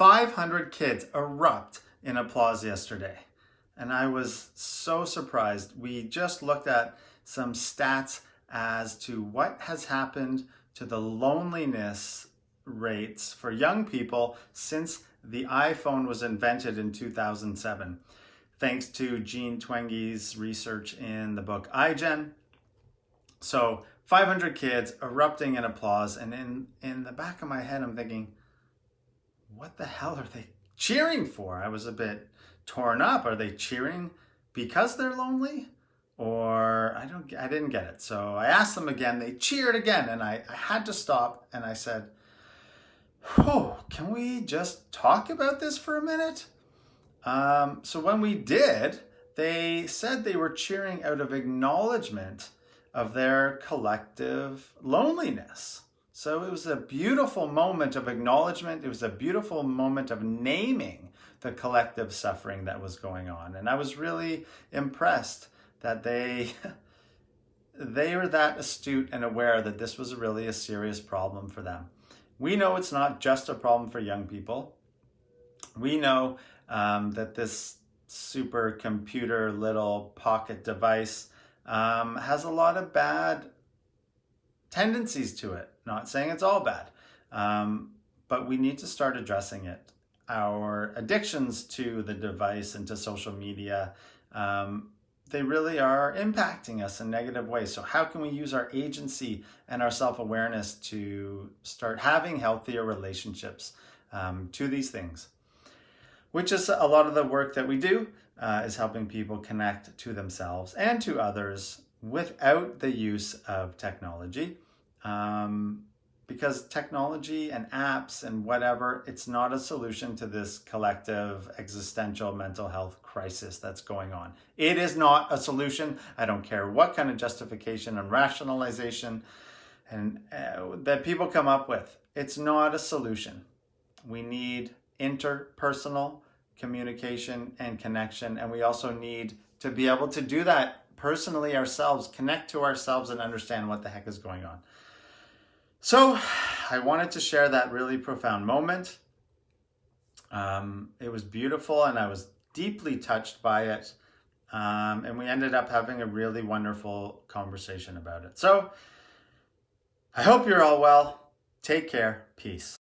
500 kids erupt in applause yesterday. And I was so surprised. We just looked at some stats as to what has happened to the loneliness rates for young people since the iPhone was invented in 2007. Thanks to Jean Twenge's research in the book iGen. So 500 kids erupting in applause. And in, in the back of my head, I'm thinking, what the hell are they cheering for? I was a bit torn up. Are they cheering because they're lonely? Or I don't, I didn't get it. So I asked them again, they cheered again. And I, I had to stop and I said, oh, can we just talk about this for a minute? Um, so when we did, they said they were cheering out of acknowledgement of their collective loneliness. So it was a beautiful moment of acknowledgement. It was a beautiful moment of naming the collective suffering that was going on. And I was really impressed that they they were that astute and aware that this was really a serious problem for them. We know it's not just a problem for young people. We know um, that this supercomputer little pocket device um, has a lot of bad tendencies to it. Not saying it's all bad, um, but we need to start addressing it. Our addictions to the device and to social media, um, they really are impacting us in negative ways. So how can we use our agency and our self-awareness to start having healthier relationships um, to these things? Which is a lot of the work that we do uh, is helping people connect to themselves and to others without the use of technology. Um, because technology and apps and whatever, it's not a solution to this collective existential mental health crisis that's going on. It is not a solution. I don't care what kind of justification and rationalization and uh, that people come up with. It's not a solution. We need interpersonal communication and connection, and we also need to be able to do that personally ourselves, connect to ourselves and understand what the heck is going on. So I wanted to share that really profound moment. Um, it was beautiful and I was deeply touched by it. Um, and we ended up having a really wonderful conversation about it. So I hope you're all well. Take care. Peace.